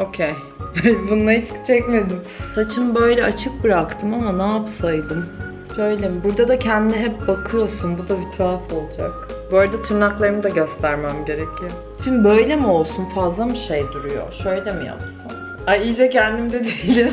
Okey. Bununla hiç çekmedim. Saçımı böyle açık bıraktım ama ne yapsaydım? Şöyle mi? Burada da kendine hep bakıyorsun. Bu da bir tuhaf olacak. Bu arada tırnaklarımı da göstermem gerekiyor. Şimdi böyle mi olsun? Fazla mı şey duruyor? Şöyle mi yapsam? Ay iyice kendimde değilim.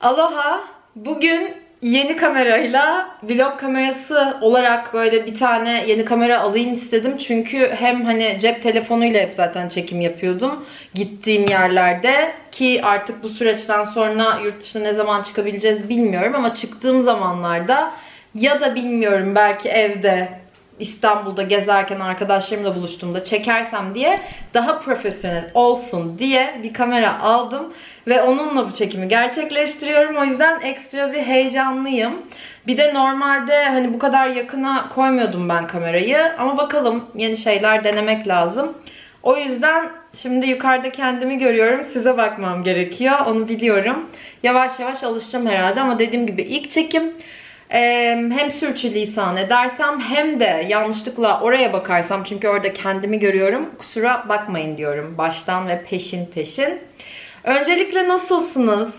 Aloha. Bugün yeni kamerayla vlog kamerası olarak böyle bir tane yeni kamera alayım istedim. Çünkü hem hani cep telefonuyla hep zaten çekim yapıyordum gittiğim yerlerde ki artık bu süreçten sonra yurt dışına ne zaman çıkabileceğiz bilmiyorum ama çıktığım zamanlarda ya da bilmiyorum belki evde İstanbul'da gezerken arkadaşlarımla buluştuğumda çekersem diye daha profesyonel olsun diye bir kamera aldım ve onunla bu çekimi gerçekleştiriyorum. O yüzden ekstra bir heyecanlıyım. Bir de normalde hani bu kadar yakına koymuyordum ben kamerayı ama bakalım yeni şeyler denemek lazım. O yüzden şimdi yukarıda kendimi görüyorum. Size bakmam gerekiyor. Onu biliyorum. Yavaş yavaş alışacağım herhalde ama dediğim gibi ilk çekim. Hem sürçülisan edersem hem de yanlışlıkla oraya bakarsam çünkü orada kendimi görüyorum. Kusura bakmayın diyorum baştan ve peşin peşin. Öncelikle nasılsınız?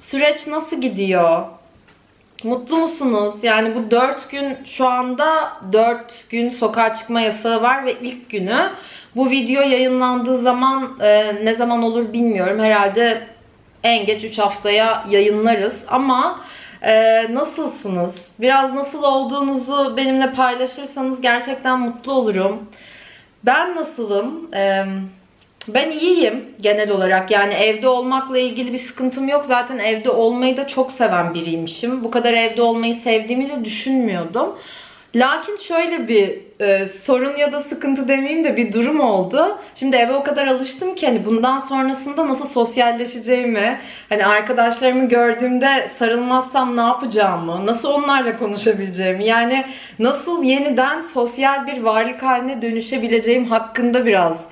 Süreç nasıl gidiyor? Mutlu musunuz? Yani bu 4 gün şu anda 4 gün sokağa çıkma yasağı var ve ilk günü. Bu video yayınlandığı zaman e, ne zaman olur bilmiyorum. Herhalde en geç 3 haftaya yayınlarız ama ee, nasılsınız? Biraz nasıl olduğunuzu benimle paylaşırsanız gerçekten mutlu olurum. Ben nasılım? Ee, ben iyiyim genel olarak. Yani evde olmakla ilgili bir sıkıntım yok. Zaten evde olmayı da çok seven biriymişim. Bu kadar evde olmayı sevdiğimi de düşünmüyordum. Lakin şöyle bir e, sorun ya da sıkıntı demeyeyim de bir durum oldu. Şimdi eve o kadar alıştım ki hani bundan sonrasında nasıl sosyalleşeceğimi, hani arkadaşlarımı gördüğümde sarılmazsam ne yapacağımı, nasıl onlarla konuşabileceğimi, yani nasıl yeniden sosyal bir varlık haline dönüşebileceğim hakkında biraz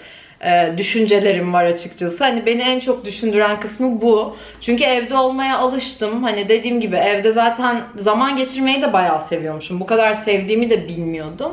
e, düşüncelerim var açıkçası. Hani beni en çok düşündüren kısmı bu. Çünkü evde olmaya alıştım. Hani dediğim gibi evde zaten zaman geçirmeyi de bayağı seviyormuşum. Bu kadar sevdiğimi de bilmiyordum.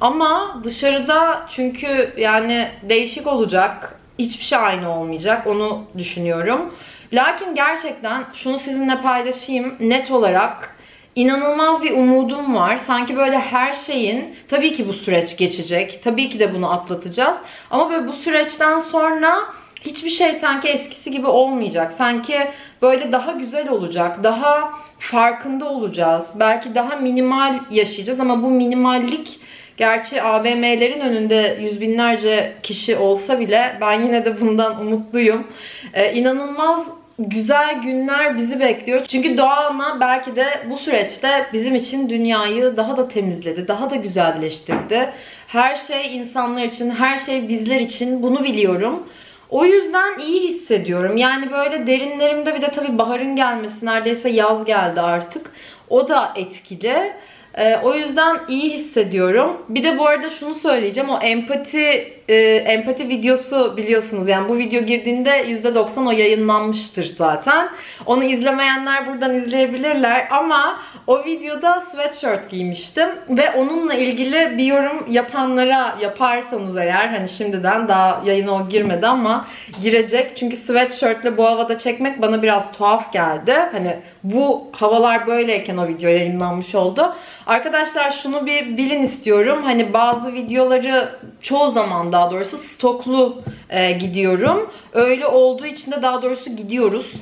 Ama dışarıda çünkü yani değişik olacak. Hiçbir şey aynı olmayacak. Onu düşünüyorum. Lakin gerçekten şunu sizinle paylaşayım. Net olarak inanılmaz bir umudum var. Sanki böyle her şeyin tabii ki bu süreç geçecek. Tabii ki de bunu atlatacağız. Ama böyle bu süreçten sonra hiçbir şey sanki eskisi gibi olmayacak. Sanki böyle daha güzel olacak. Daha farkında olacağız. Belki daha minimal yaşayacağız ama bu minimallik Gerçi AVM'lerin önünde yüz binlerce kişi olsa bile ben yine de bundan umutluyum. Ee, inanılmaz güzel günler bizi bekliyor. Çünkü doğa ana belki de bu süreçte bizim için dünyayı daha da temizledi, daha da güzelleştirdi. Her şey insanlar için, her şey bizler için bunu biliyorum. O yüzden iyi hissediyorum. Yani böyle derinlerimde bir de tabii baharın gelmesi, neredeyse yaz geldi artık. O da etkili. Ee, o yüzden iyi hissediyorum. Bir de bu arada şunu söyleyeceğim. O empati e, empati videosu biliyorsunuz. Yani bu video girdiğinde %90 o yayınlanmıştır zaten. Onu izlemeyenler buradan izleyebilirler. Ama o videoda sweatshirt giymiştim. Ve onunla ilgili bir yorum yapanlara yaparsanız eğer hani şimdiden daha yayına o girmedi ama girecek. Çünkü sweatshirtle bu havada çekmek bana biraz tuhaf geldi. Hani bu havalar böyleyken o video yayınlanmış oldu. Arkadaşlar şunu bir bilin istiyorum. Hani bazı videoları çoğu zaman daha doğrusu stoklu e, gidiyorum. Öyle olduğu için de daha doğrusu gidiyoruz.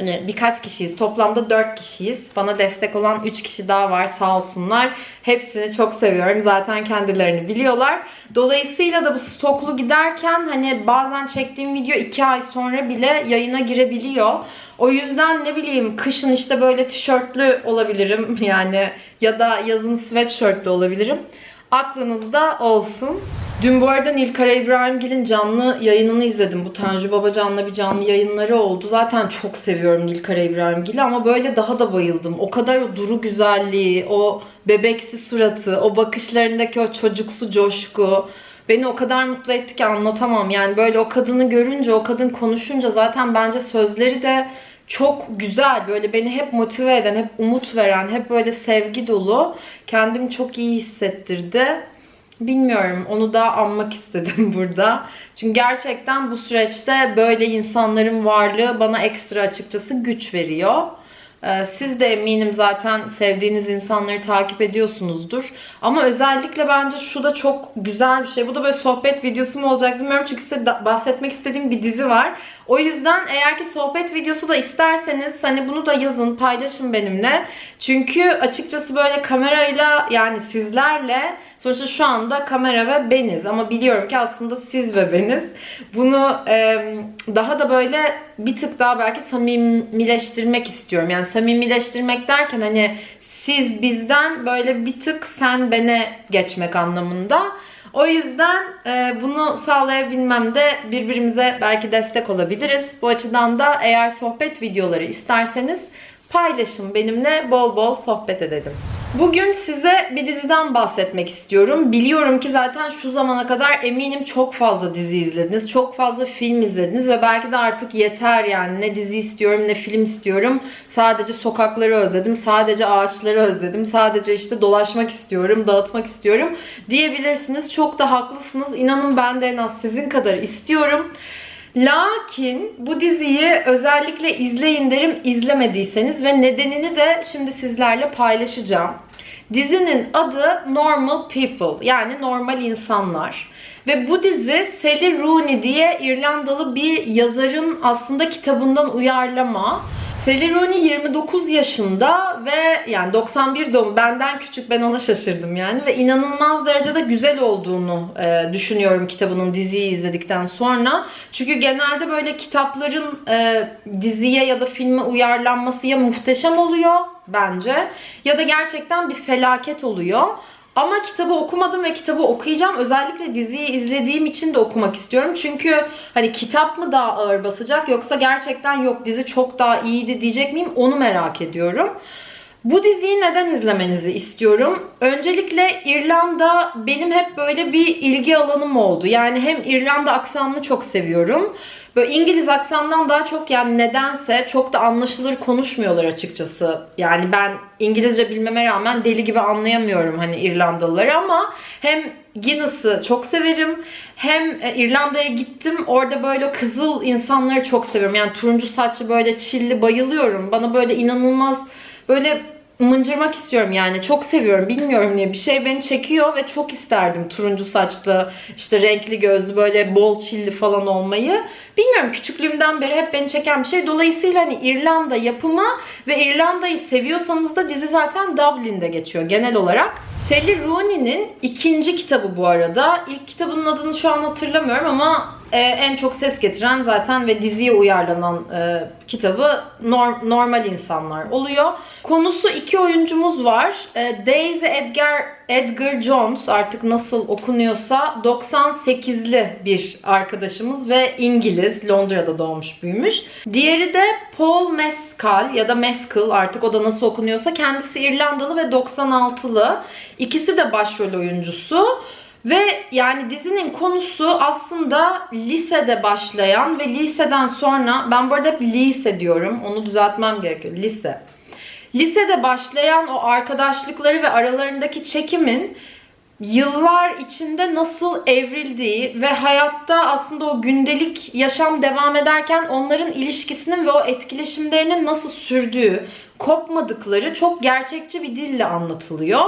Hani birkaç kişiyiz. Toplamda 4 kişiyiz. Bana destek olan 3 kişi daha var sağ olsunlar. Hepsini çok seviyorum. Zaten kendilerini biliyorlar. Dolayısıyla da bu stoklu giderken hani bazen çektiğim video 2 ay sonra bile yayına girebiliyor. O yüzden ne bileyim kışın işte böyle tişörtlü olabilirim yani ya da yazın sweatshirtlü olabilirim. Aklınızda olsun. Dün bu arada Nilkara İbrahimgil'in canlı yayınını izledim. Bu Tanju Babacan'la bir canlı yayınları oldu. Zaten çok seviyorum Nilkara İbrahimgil'i ama böyle daha da bayıldım. O kadar o duru güzelliği, o bebeksi suratı, o bakışlarındaki o çocuksu coşku beni o kadar mutlu etti ki anlatamam. Yani böyle o kadını görünce, o kadın konuşunca zaten bence sözleri de çok güzel böyle beni hep motive eden, hep umut veren, hep böyle sevgi dolu. Kendimi çok iyi hissettirdi. Bilmiyorum onu da anmak istedim burada. Çünkü gerçekten bu süreçte böyle insanların varlığı bana ekstra açıkçası güç veriyor. Ee, Siz de eminim zaten sevdiğiniz insanları takip ediyorsunuzdur. Ama özellikle bence şu da çok güzel bir şey. Bu da böyle sohbet videosu mu olacak bilmiyorum. Çünkü size bahsetmek istediğim bir dizi var. O yüzden eğer ki sohbet videosu da isterseniz hani bunu da yazın, paylaşın benimle. Çünkü açıkçası böyle kamerayla yani sizlerle sonuçta şu anda kamera ve beniz ama biliyorum ki aslında siz ve beniz. Bunu e, daha da böyle bir tık daha belki samimileştirmek istiyorum. Yani samimileştirmek derken hani siz bizden böyle bir tık sen bene geçmek anlamında. O yüzden e, bunu sağlayabilmem de birbirimize belki destek olabiliriz. Bu açıdan da eğer sohbet videoları isterseniz paylaşın benimle bol bol sohbet edelim. Bugün size bir diziden bahsetmek istiyorum. Biliyorum ki zaten şu zamana kadar eminim çok fazla dizi izlediniz, çok fazla film izlediniz ve belki de artık yeter yani ne dizi istiyorum ne film istiyorum. Sadece sokakları özledim, sadece ağaçları özledim, sadece işte dolaşmak istiyorum, dağıtmak istiyorum diyebilirsiniz. Çok da haklısınız. İnanın ben de en az sizin kadar istiyorum. Lakin bu diziyi özellikle izleyin derim izlemediyseniz ve nedenini de şimdi sizlerle paylaşacağım. Dizinin adı Normal People yani normal insanlar. Ve bu dizi Sally Rooney diye İrlandalı bir yazarın aslında kitabından uyarlama. Rooney 29 yaşında ve yani 91 doğum benden küçük ben ona şaşırdım yani ve inanılmaz derecede güzel olduğunu e, düşünüyorum kitabının diziyi izledikten sonra. Çünkü genelde böyle kitapların e, diziye ya da filme uyarlanması ya muhteşem oluyor bence ya da gerçekten bir felaket oluyor. Ama kitabı okumadım ve kitabı okuyacağım. Özellikle diziyi izlediğim için de okumak istiyorum. Çünkü hani kitap mı daha ağır basacak yoksa gerçekten yok dizi çok daha iyiydi diyecek miyim onu merak ediyorum. Bu diziyi neden izlemenizi istiyorum? Öncelikle İrlanda benim hep böyle bir ilgi alanım oldu. Yani hem İrlanda aksanını çok seviyorum. Böyle İngiliz aksandan daha çok yani nedense çok da anlaşılır konuşmuyorlar açıkçası. Yani ben İngilizce bilmeme rağmen deli gibi anlayamıyorum hani İrlandalıları ama hem Guinness'ı çok severim hem e, İrlanda'ya gittim orada böyle kızıl insanları çok seviyorum. Yani turuncu saçlı böyle çilli bayılıyorum. Bana böyle inanılmaz böyle mıncırmak istiyorum yani. Çok seviyorum. Bilmiyorum niye. Bir şey beni çekiyor ve çok isterdim turuncu saçlı, işte renkli gözlü, böyle bol çilli falan olmayı. Bilmiyorum küçüklüğümden beri hep beni çeken bir şey. Dolayısıyla hani İrlanda yapımı ve İrlanda'yı seviyorsanız da dizi zaten Dublin'de geçiyor genel olarak. Sally Rooney'nin ikinci kitabı bu arada. İlk kitabının adını şu an hatırlamıyorum ama e, en çok ses getiren zaten ve diziye uyarlanan e, kitabı Nor- Normal İnsanlar oluyor. Konusu iki oyuncumuz var. E, Daisy Edgar Edgar Jones artık nasıl okunuyorsa 98'li bir arkadaşımız ve İngiliz. Londra'da doğmuş büyümüş. Diğeri de Paul Mescal ya da Mescal artık o da nasıl okunuyorsa kendisi İrlandalı ve 96'lı. İkisi de başrol oyuncusu. Ve yani dizinin konusu aslında lisede başlayan ve liseden sonra ben bu arada hep lise diyorum. Onu düzeltmem gerekiyor. Lise. Lisede başlayan o arkadaşlıkları ve aralarındaki çekimin yıllar içinde nasıl evrildiği ve hayatta aslında o gündelik yaşam devam ederken onların ilişkisinin ve o etkileşimlerinin nasıl sürdüğü, kopmadıkları çok gerçekçi bir dille anlatılıyor.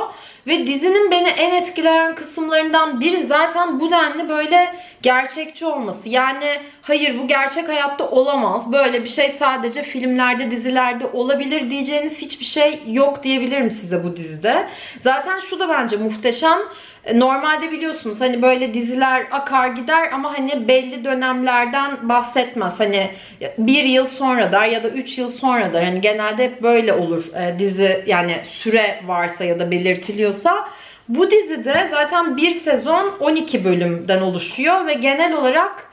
Ve dizinin beni en etkileyen kısımlarından biri zaten bu denli böyle gerçekçi olması. Yani hayır bu gerçek hayatta olamaz. Böyle bir şey sadece filmlerde, dizilerde olabilir diyeceğiniz hiçbir şey yok diyebilirim size bu dizide. Zaten şu da bence muhteşem. Normalde biliyorsunuz hani böyle diziler akar gider ama hani belli dönemlerden bahsetmez. Hani bir yıl sonra ya da üç yıl sonra. Hani genelde hep böyle olur e, dizi yani süre varsa ya da belirtiliyorsa. Bu dizide zaten bir sezon 12 bölümden oluşuyor ve genel olarak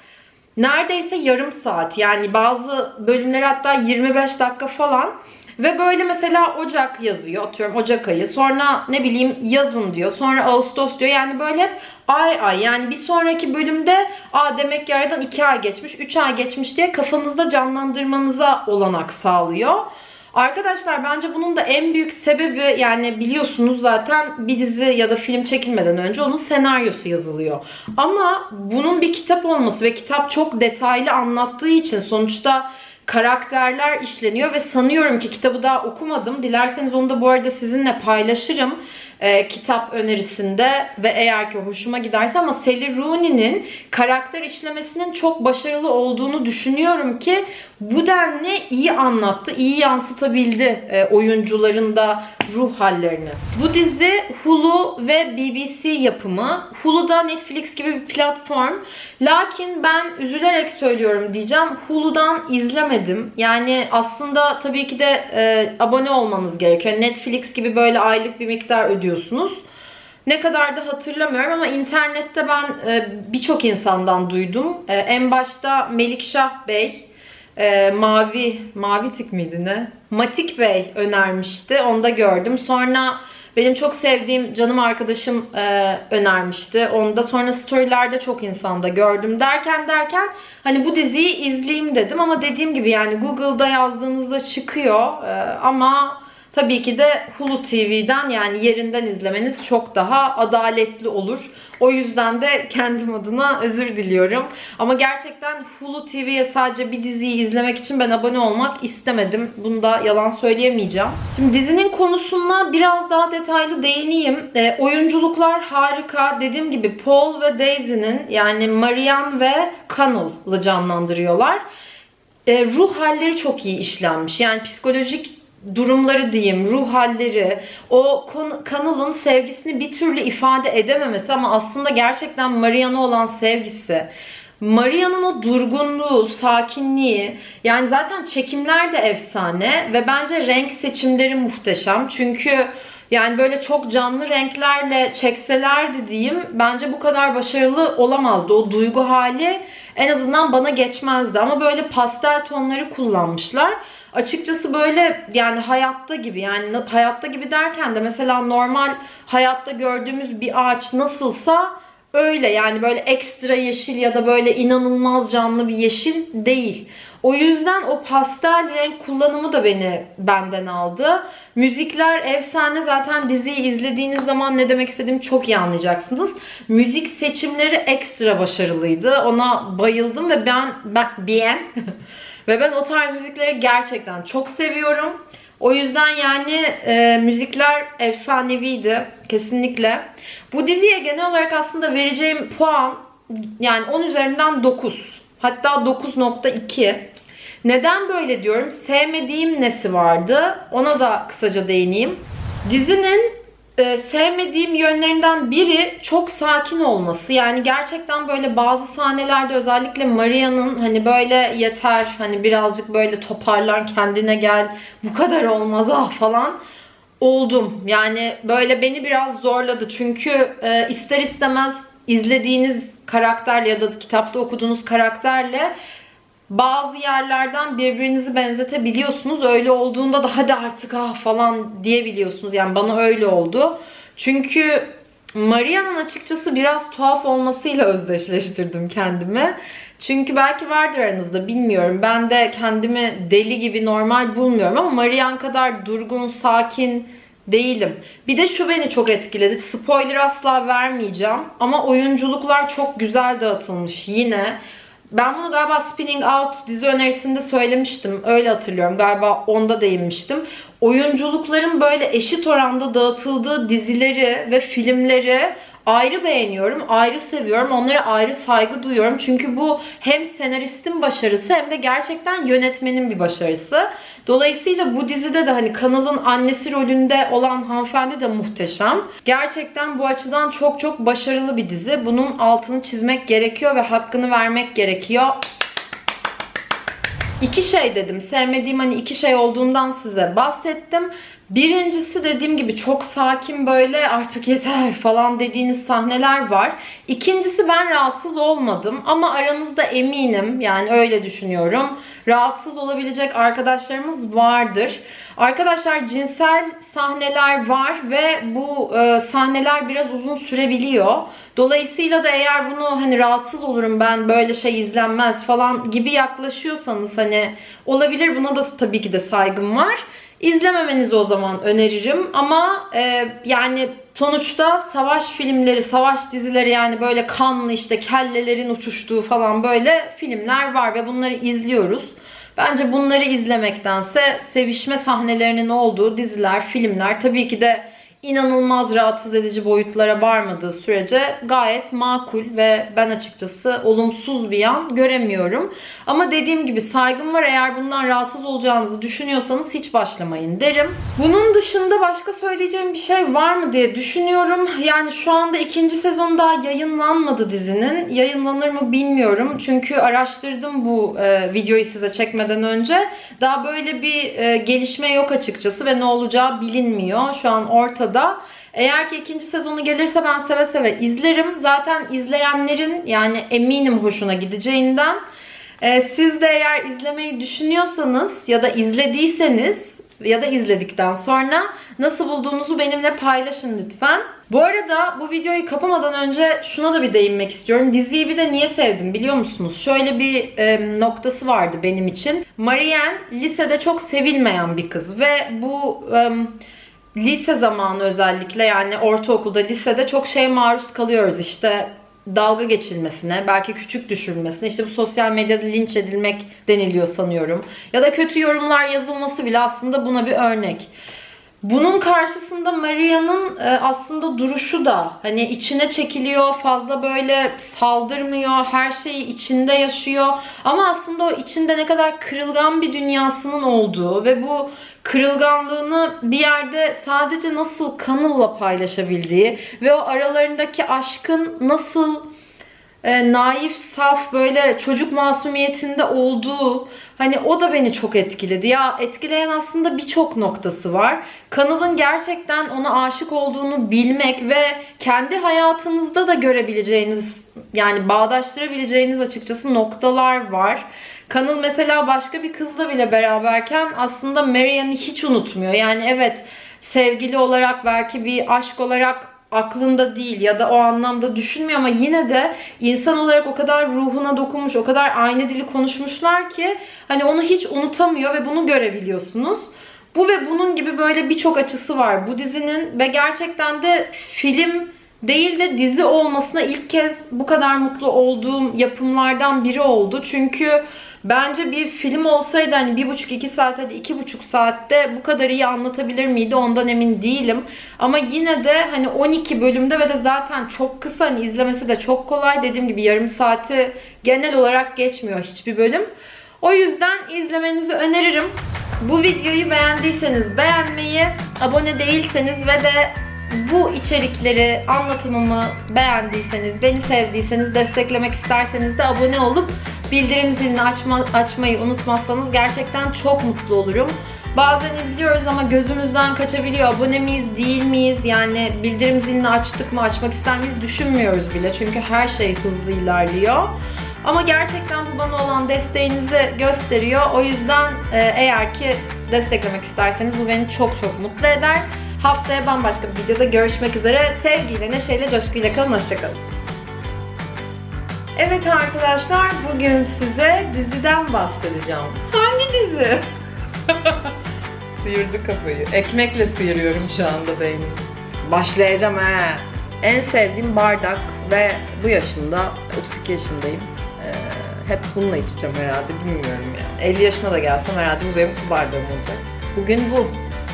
neredeyse yarım saat yani bazı bölümler hatta 25 dakika falan Ve böyle mesela Ocak yazıyor atıyorum Ocak ayı. Sonra ne bileyim yazın diyor. Sonra Ağustos diyor. Yani böyle hep ay ay yani bir sonraki bölümde aa demek ki aradan 2 ay geçmiş 3 ay geçmiş diye kafanızda canlandırmanıza olanak sağlıyor. Arkadaşlar bence bunun da en büyük sebebi yani biliyorsunuz zaten bir dizi ya da film çekilmeden önce onun senaryosu yazılıyor. Ama bunun bir kitap olması ve kitap çok detaylı anlattığı için sonuçta karakterler işleniyor ve sanıyorum ki kitabı daha okumadım. Dilerseniz onu da bu arada sizinle paylaşırım e, kitap önerisinde ve eğer ki hoşuma giderse ama Sally Rooney'nin karakter işlemesinin çok başarılı olduğunu düşünüyorum ki bu denli iyi anlattı, iyi yansıtabildi e, oyuncuların da ruh hallerini. Bu dizi Hulu ve BBC yapımı. Hulu'da Netflix gibi bir platform. Lakin ben üzülerek söylüyorum diyeceğim. Hulu'dan izlemedim. Yani aslında tabii ki de e, abone olmanız gerekiyor. Netflix gibi böyle aylık bir miktar ödüyorsunuz. Ne kadar da hatırlamıyorum ama internette ben e, birçok insandan duydum. E, en başta Melikşah Bey, e, Mavi, Mavi Tik miydi ne? Matik Bey önermişti. Onu da gördüm. Sonra benim çok sevdiğim canım arkadaşım e, önermişti. Onu da sonra storylerde çok insanda gördüm. Derken derken hani bu diziyi izleyeyim dedim. Ama dediğim gibi yani Google'da yazdığınızda çıkıyor. E, ama Tabii ki de Hulu TV'den yani yerinden izlemeniz çok daha adaletli olur. O yüzden de kendim adına özür diliyorum. Ama gerçekten Hulu TV'ye sadece bir diziyi izlemek için ben abone olmak istemedim. Bunda yalan söyleyemeyeceğim. Şimdi dizinin konusuna biraz daha detaylı değineyim. E, oyunculuklar harika. Dediğim gibi Paul ve Daisy'nin yani Marianne ve Connell'ı canlandırıyorlar. E, ruh halleri çok iyi işlenmiş. Yani psikolojik durumları diyeyim, ruh halleri, o kanalın sevgisini bir türlü ifade edememesi ama aslında gerçekten Marian'a olan sevgisi, Maria'nın o durgunluğu, sakinliği yani zaten çekimler de efsane ve bence renk seçimleri muhteşem. Çünkü yani böyle çok canlı renklerle çekselerdi diyeyim bence bu kadar başarılı olamazdı. O duygu hali en azından bana geçmezdi ama böyle pastel tonları kullanmışlar. Açıkçası böyle yani hayatta gibi yani hayatta gibi derken de mesela normal hayatta gördüğümüz bir ağaç nasılsa öyle yani böyle ekstra yeşil ya da böyle inanılmaz canlı bir yeşil değil. O yüzden o pastel renk kullanımı da beni benden aldı. Müzikler efsane zaten diziyi izlediğiniz zaman ne demek istediğimi çok iyi anlayacaksınız. Müzik seçimleri ekstra başarılıydı. Ona bayıldım ve ben ben bien ve ben o tarz müzikleri gerçekten çok seviyorum. O yüzden yani e, müzikler efsaneviydi kesinlikle. Bu diziye genel olarak aslında vereceğim puan yani 10 üzerinden 9. Hatta 9.2. Neden böyle diyorum? Sevmediğim nesi vardı? Ona da kısaca değineyim. Dizinin e, sevmediğim yönlerinden biri çok sakin olması. Yani gerçekten böyle bazı sahnelerde özellikle Maria'nın hani böyle yeter hani birazcık böyle toparlan kendine gel bu kadar olmaz ah falan oldum. Yani böyle beni biraz zorladı. Çünkü e, ister istemez izlediğiniz karakterle ya da kitapta okuduğunuz karakterle bazı yerlerden birbirinizi benzetebiliyorsunuz. Öyle olduğunda da hadi artık ah falan diyebiliyorsunuz. Yani bana öyle oldu. Çünkü Maria'nın açıkçası biraz tuhaf olmasıyla özdeşleştirdim kendimi. Çünkü belki vardır aranızda bilmiyorum. Ben de kendimi deli gibi normal bulmuyorum ama Marian kadar durgun, sakin değilim. Bir de şu beni çok etkiledi. Spoiler asla vermeyeceğim ama oyunculuklar çok güzel dağıtılmış yine. Ben bunu galiba Spinning Out dizi önerisinde söylemiştim. Öyle hatırlıyorum. Galiba onda değinmiştim. Oyunculukların böyle eşit oranda dağıtıldığı dizileri ve filmleri ayrı beğeniyorum, ayrı seviyorum. Onlara ayrı saygı duyuyorum. Çünkü bu hem senaristin başarısı hem de gerçekten yönetmenin bir başarısı. Dolayısıyla bu dizide de hani kanalın annesi rolünde olan hanımefendi de muhteşem. Gerçekten bu açıdan çok çok başarılı bir dizi. Bunun altını çizmek gerekiyor ve hakkını vermek gerekiyor. İki şey dedim. Sevmediğim hani iki şey olduğundan size bahsettim. Birincisi dediğim gibi çok sakin böyle artık yeter falan dediğiniz sahneler var. İkincisi ben rahatsız olmadım ama aranızda eminim yani öyle düşünüyorum. Rahatsız olabilecek arkadaşlarımız vardır. Arkadaşlar cinsel sahneler var ve bu e, sahneler biraz uzun sürebiliyor. Dolayısıyla da eğer bunu hani rahatsız olurum ben böyle şey izlenmez falan gibi yaklaşıyorsanız hani olabilir buna da tabii ki de saygım var. İzlememenizi o zaman öneririm ama e, yani sonuçta savaş filmleri, savaş dizileri yani böyle kanlı işte kellelerin uçuştuğu falan böyle filmler var ve bunları izliyoruz. Bence bunları izlemektense sevişme sahnelerinin olduğu diziler, filmler tabii ki de inanılmaz rahatsız edici boyutlara varmadığı sürece gayet makul ve ben açıkçası olumsuz bir yan göremiyorum. Ama dediğim gibi saygım var eğer bundan rahatsız olacağınızı düşünüyorsanız hiç başlamayın derim. Bunun dışında başka söyleyeceğim bir şey var mı diye düşünüyorum. Yani şu anda ikinci sezon daha yayınlanmadı dizinin. Yayınlanır mı bilmiyorum. Çünkü araştırdım bu e, videoyu size çekmeden önce. Daha böyle bir e, gelişme yok açıkçası ve ne olacağı bilinmiyor. Şu an ortada. Eğer ki ikinci sezonu gelirse ben seve seve izlerim. Zaten izleyenlerin yani eminim hoşuna gideceğinden. Ee, siz de eğer izlemeyi düşünüyorsanız ya da izlediyseniz ya da izledikten sonra nasıl bulduğunuzu benimle paylaşın lütfen. Bu arada bu videoyu kapamadan önce şuna da bir değinmek istiyorum. Diziyi bir de niye sevdim biliyor musunuz? Şöyle bir e, noktası vardı benim için. Marianne lisede çok sevilmeyen bir kız ve bu... E, lise zamanı özellikle yani ortaokulda, lisede çok şeye maruz kalıyoruz işte dalga geçilmesine, belki küçük düşürülmesine, işte bu sosyal medyada linç edilmek deniliyor sanıyorum. Ya da kötü yorumlar yazılması bile aslında buna bir örnek. Bunun karşısında Maria'nın e, aslında duruşu da hani içine çekiliyor, fazla böyle saldırmıyor, her şeyi içinde yaşıyor. Ama aslında o içinde ne kadar kırılgan bir dünyasının olduğu ve bu kırılganlığını bir yerde sadece nasıl Kanıl'la paylaşabildiği ve o aralarındaki aşkın nasıl e, naif, saf böyle çocuk masumiyetinde olduğu hani o da beni çok etkiledi. Ya etkileyen aslında birçok noktası var. Kanalın gerçekten ona aşık olduğunu bilmek ve kendi hayatınızda da görebileceğiniz yani bağdaştırabileceğiniz açıkçası noktalar var. Kanal mesela başka bir kızla bile beraberken aslında Marianne'i hiç unutmuyor. Yani evet sevgili olarak belki bir aşk olarak aklında değil ya da o anlamda düşünmüyor ama yine de insan olarak o kadar ruhuna dokunmuş, o kadar aynı dili konuşmuşlar ki hani onu hiç unutamıyor ve bunu görebiliyorsunuz. Bu ve bunun gibi böyle birçok açısı var bu dizinin ve gerçekten de film değil de dizi olmasına ilk kez bu kadar mutlu olduğum yapımlardan biri oldu. Çünkü Bence bir film olsaydı hani bir buçuk iki saat hadi iki buçuk saatte bu kadar iyi anlatabilir miydi ondan emin değilim. Ama yine de hani 12 bölümde ve de zaten çok kısa hani izlemesi de çok kolay. Dediğim gibi yarım saati genel olarak geçmiyor hiçbir bölüm. O yüzden izlemenizi öneririm. Bu videoyu beğendiyseniz beğenmeyi, abone değilseniz ve de bu içerikleri, anlatımımı beğendiyseniz, beni sevdiyseniz, desteklemek isterseniz de abone olup bildirim zilini açma, açmayı unutmazsanız gerçekten çok mutlu olurum. Bazen izliyoruz ama gözümüzden kaçabiliyor. Abone miyiz, değil miyiz? Yani bildirim zilini açtık mı, açmak ister miyiz düşünmüyoruz bile. Çünkü her şey hızlı ilerliyor. Ama gerçekten bu bana olan desteğinizi gösteriyor. O yüzden e, eğer ki desteklemek isterseniz bu beni çok çok mutlu eder. Haftaya bambaşka bir videoda görüşmek üzere. Sevgiyle, neşeyle, coşkuyla kalın. Hoşçakalın. Evet arkadaşlar bugün size diziden bahsedeceğim. Hangi dizi? Sıyırdı kafayı. Ekmekle sıyırıyorum şu anda beynimi. Başlayacağım he. En sevdiğim bardak ve bu yaşımda 32 yaşındayım. Ee, hep bununla içeceğim herhalde bilmiyorum yani. 50 yaşına da gelsem herhalde bu benim su bardağım olacak. Bugün bu.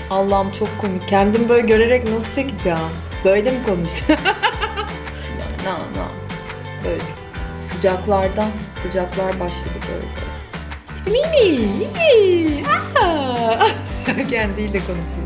Allah'ım çok komik. Kendim böyle görerek nasıl çekeceğim? Böyle mi konuşacağım? no, no. Böyle. Sıcaklardan, sıcaklar başladı böyle. Mimi, Mimi. Kendiyle konuşuyor.